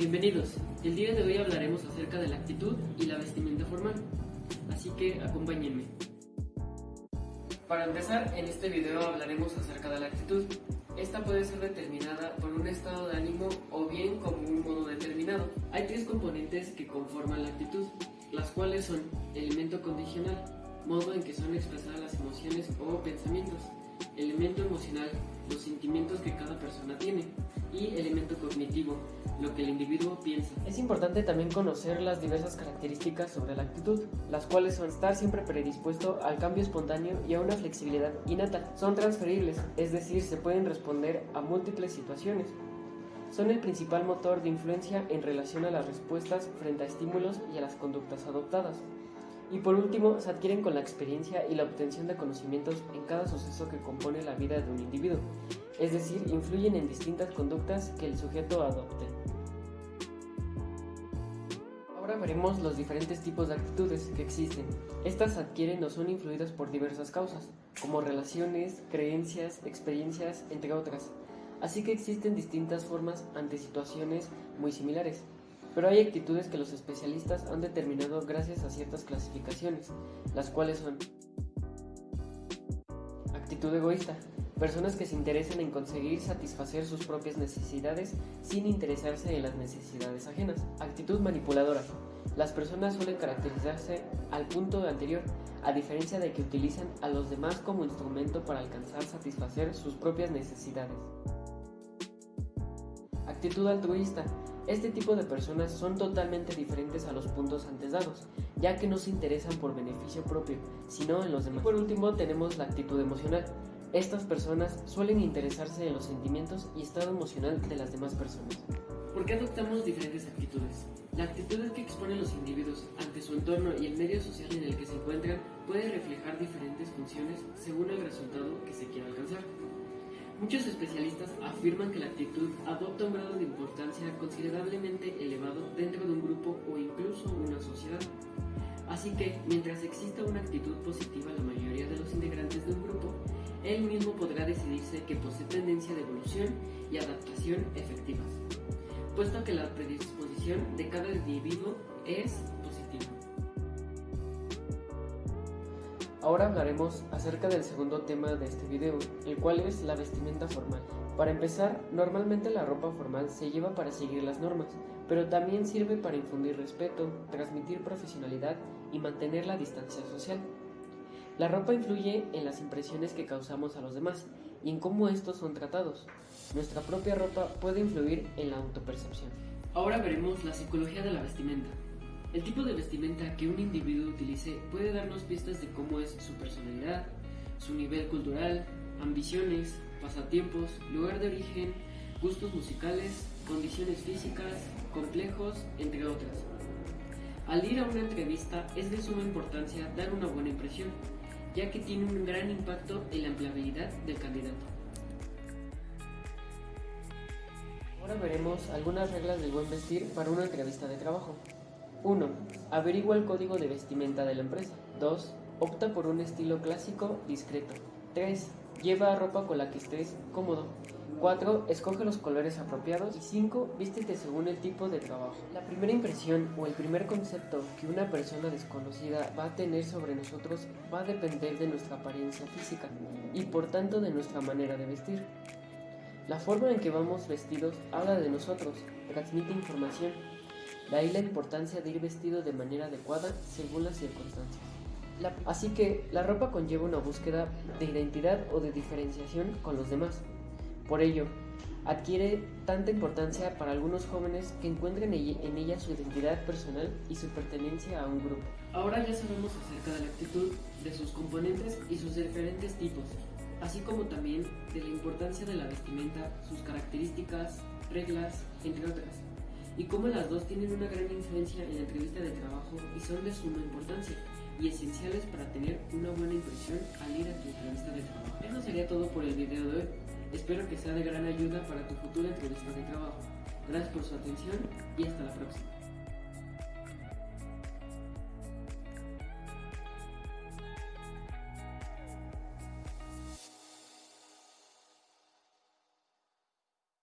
Bienvenidos, el día de hoy hablaremos acerca de la actitud y la vestimenta formal, así que acompáñenme. Para empezar, en este video hablaremos acerca de la actitud. Esta puede ser determinada por un estado de ánimo o bien como un modo determinado. Hay tres componentes que conforman la actitud, las cuales son elemento condicional, modo en que son expresadas las emociones o pensamientos, elemento emocional, los sentimientos que cada persona tiene, y elemento cognitivo, lo que el individuo piensa. Es importante también conocer las diversas características sobre la actitud, las cuales son estar siempre predispuesto al cambio espontáneo y a una flexibilidad innata. Son transferibles, es decir, se pueden responder a múltiples situaciones. Son el principal motor de influencia en relación a las respuestas frente a estímulos y a las conductas adoptadas. Y por último, se adquieren con la experiencia y la obtención de conocimientos en cada suceso que compone la vida de un individuo, es decir, influyen en distintas conductas que el sujeto adopte. Ahora veremos los diferentes tipos de actitudes que existen. Estas adquieren o son influidas por diversas causas, como relaciones, creencias, experiencias, entre otras. Así que existen distintas formas ante situaciones muy similares. Pero hay actitudes que los especialistas han determinado gracias a ciertas clasificaciones, las cuales son actitud egoísta, personas que se interesan en conseguir satisfacer sus propias necesidades sin interesarse en las necesidades ajenas. Actitud manipuladora, las personas suelen caracterizarse al punto anterior, a diferencia de que utilizan a los demás como instrumento para alcanzar satisfacer sus propias necesidades. Actitud altruista, este tipo de personas son totalmente diferentes a los puntos antes dados, ya que no se interesan por beneficio propio, sino en los demás. Y por último tenemos la actitud emocional. Estas personas suelen interesarse en los sentimientos y estado emocional de las demás personas. ¿Por qué adoptamos diferentes actitudes? La actitud que exponen los individuos ante su entorno y el medio social en el que se encuentran puede reflejar diferentes funciones según el resultado que se quiera alcanzar. Muchos especialistas afirman que la actitud adopta un grado de importancia considerablemente elevado dentro de un grupo o incluso una sociedad. Así que, mientras exista una actitud positiva la mayoría de los integrantes de un grupo, él mismo podrá decidirse que posee tendencia de evolución y adaptación efectivas, puesto que la predisposición de cada individuo es Ahora hablaremos acerca del segundo tema de este video, el cual es la vestimenta formal. Para empezar, normalmente la ropa formal se lleva para seguir las normas, pero también sirve para infundir respeto, transmitir profesionalidad y mantener la distancia social. La ropa influye en las impresiones que causamos a los demás y en cómo estos son tratados. Nuestra propia ropa puede influir en la autopercepción. Ahora veremos la psicología de la vestimenta. El tipo de vestimenta que un individuo utilice puede darnos pistas de cómo es su personalidad, su nivel cultural, ambiciones, pasatiempos, lugar de origen, gustos musicales, condiciones físicas, complejos, entre otras. Al ir a una entrevista es de suma importancia dar una buena impresión, ya que tiene un gran impacto en la empleabilidad del candidato. Ahora veremos algunas reglas del buen vestir para una entrevista de trabajo. 1. Averigua el código de vestimenta de la empresa. 2. Opta por un estilo clásico discreto. 3. Lleva ropa con la que estés cómodo. 4. Escoge los colores apropiados. Y 5. Vístete según el tipo de trabajo. La primera impresión o el primer concepto que una persona desconocida va a tener sobre nosotros va a depender de nuestra apariencia física y por tanto de nuestra manera de vestir. La forma en que vamos vestidos habla de nosotros, transmite información de ahí la importancia de ir vestido de manera adecuada según las circunstancias. así que la ropa conlleva una búsqueda de identidad o de diferenciación con los demás. Por ello, adquiere tanta importancia para algunos jóvenes que encuentren en ella su identidad personal y su pertenencia a un grupo. Ahora ya sabemos acerca de la actitud, de sus componentes y sus diferentes tipos, así como también de la importancia de la vestimenta, sus características, reglas, entre otras y cómo las dos tienen una gran influencia en la entrevista de trabajo y son de suma importancia y esenciales para tener una buena impresión al ir a tu entrevista de trabajo. Eso sería todo por el video de hoy. Espero que sea de gran ayuda para tu futura entrevista de trabajo. Gracias por su atención y hasta la próxima.